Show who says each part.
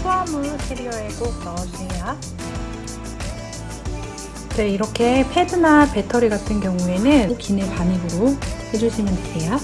Speaker 1: 수화물 캐리어에 꼭 넣어주세요. 네, 이렇게 패드나 배터리 같은 경우에는 기내 반입으로 해주시면 돼요.